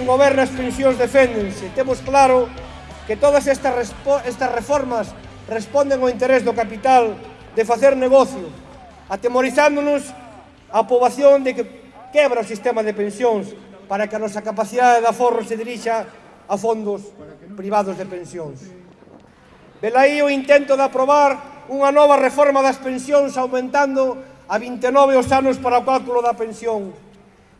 quen goberna as pensións deféndense. Temos claro que todas estas, estas reformas responden ao interés do capital de facer negocio, atemorizándonos a poboación de que quebra o sistema de pensións para que a nosa capacidade de aforro se dirixa a fondos privados de pensións. Velaí o intento de aprobar unha nova reforma das pensións aumentando a 29 os anos para o cálculo da pensión,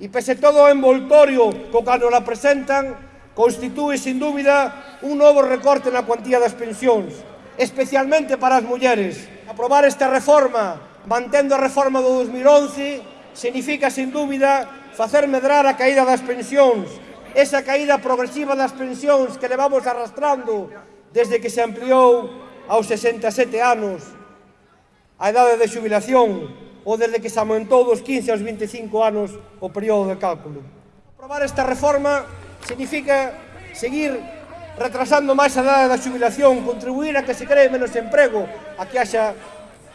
E pese todo o envoltorio co cano la presentan, constitúe sin dúbida un novo recorte na cuantía das pensións, especialmente para as mulleres. Aprobar esta reforma, mantendo a reforma do 2011, significa sin dúbida facer medrar a caída das pensións, esa caída progresiva das pensións que levamos arrastrando desde que se ampliou aos 67 anos a idade de xubilación, ou desde que se aumentou dos 15 aos 25 anos o período de cálculo. Aprobar esta reforma significa seguir retrasando máis a edade da xubilación, contribuir a que se cree menos emprego, a que haxa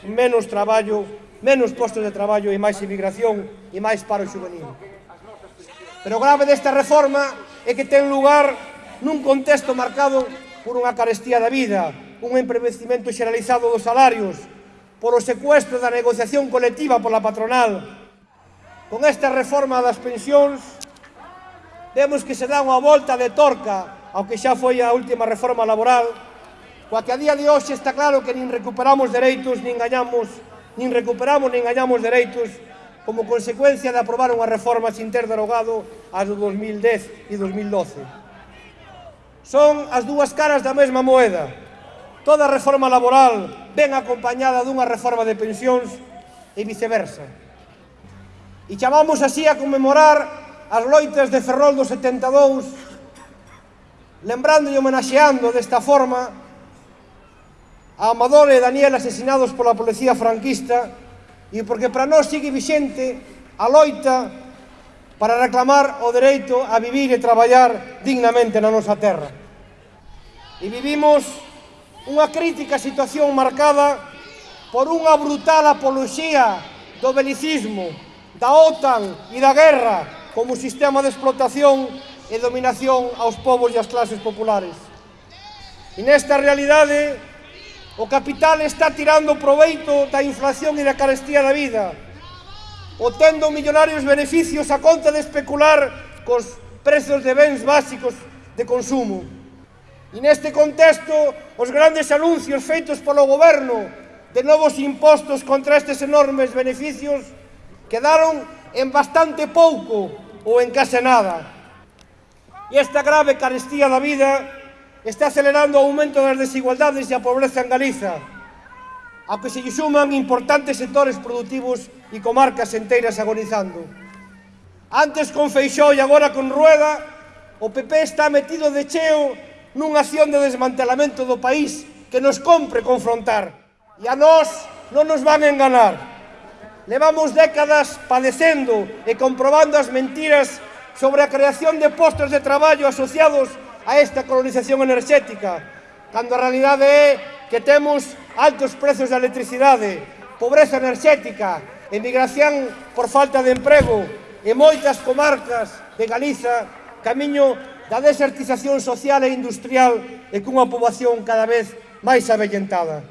menos traballo, menos postos de traballo e máis emigración e máis paro juvenil. Pero o grave desta reforma é que ten lugar nun contexto marcado por unha carestía da vida, un empobrecimento xeralizado dos salarios, por o secuestro da negociación colectiva pola patronal. Con esta reforma das pensións, vemos que se dá unha volta de torca ao que xa foi a última reforma laboral, coa que a día de hoxe está claro que nin recuperamos dereitos, nin gañamos, nin recuperamos, nin gañamos dereitos, como consecuencia de aprobar unha reforma sin ter derogado as do 2010 e 2012. Son as dúas caras da mesma moeda, Toda reforma laboral ven acompañada dunha reforma de pensións e viceversa. E chamamos así a conmemorar as loitas de Ferrol do 72, lembrando e homenaxeando desta forma a Amador e Daniel asesinados pola policía franquista e porque para nós sigue vixente a loita para reclamar o dereito a vivir e traballar dignamente na nosa terra. E vivimos unha crítica situación marcada por unha brutal apoloxía do belicismo, da OTAN e da guerra como sistema de explotación e dominación aos povos e ás clases populares. E nesta realidade, o capital está tirando proveito da inflación e da carestía da vida, obtendo millonarios beneficios a conta de especular cos prezos de bens básicos de consumo. E neste contexto, os grandes anuncios feitos polo goberno de novos impostos contra estes enormes beneficios quedaron en bastante pouco ou en case nada. E esta grave carestía da vida está acelerando o aumento das desigualdades e a pobreza en Galiza, ao que se lle suman importantes sectores productivos e comarcas enteiras agonizando. Antes con Feixó e agora con Rueda, o PP está metido de cheo nunha acción de desmantelamento do país que nos compre confrontar. E a nós non nos van a enganar. Levamos décadas padecendo e comprobando as mentiras sobre a creación de postos de traballo asociados a esta colonización enerxética, cando a realidade é que temos altos prezos de electricidade, pobreza enerxética, emigración por falta de emprego e moitas comarcas de Galiza camiño da desertización social e industrial e cunha poboación cada vez máis avellentada.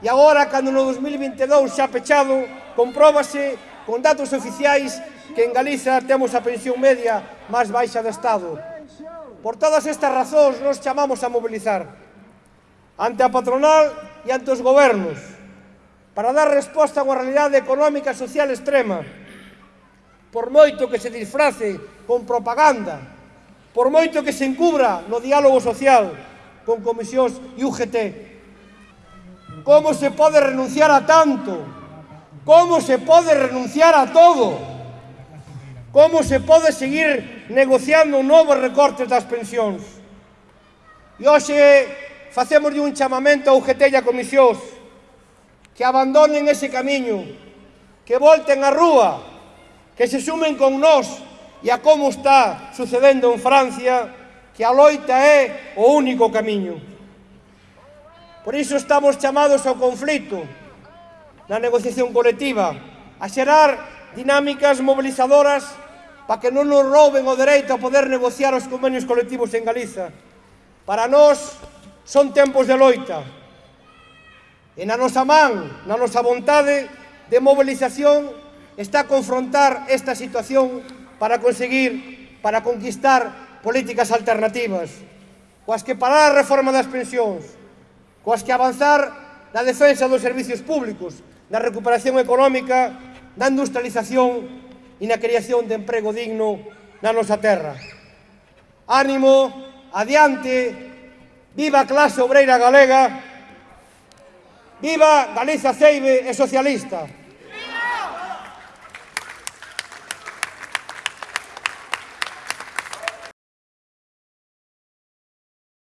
E agora, cando no 2022 xa pechado, compróbase con datos oficiais que en Galiza temos a pensión media máis baixa do Estado. Por todas estas razóns nos chamamos a mobilizar ante a patronal e ante os gobernos para dar resposta a unha realidade económica e social extrema por moito que se disfrace con propaganda por moito que se encubra no diálogo social con comisións e UGT. Como se pode renunciar a tanto? Como se pode renunciar a todo? Como se pode seguir negociando novos recortes das pensións? E hoxe facemos un chamamento a UGT e a comisións que abandonen ese camiño, que volten a rúa, que se sumen con nós e a como está sucedendo en Francia que a loita é o único camiño. Por iso estamos chamados ao conflito, na negociación colectiva, a xerar dinámicas mobilizadoras para que non nos rouben o dereito a poder negociar os convenios colectivos en Galiza. Para nós son tempos de loita. E na nosa man, na nosa vontade de mobilización, está a confrontar esta situación para conseguir, para conquistar políticas alternativas, coas que parar a reforma das pensións, coas que avanzar na defensa dos servicios públicos, na recuperación económica, na industrialización e na creación de emprego digno na nosa terra. Ánimo, adiante, viva a clase obreira galega, viva Galiza Ceibe e socialista.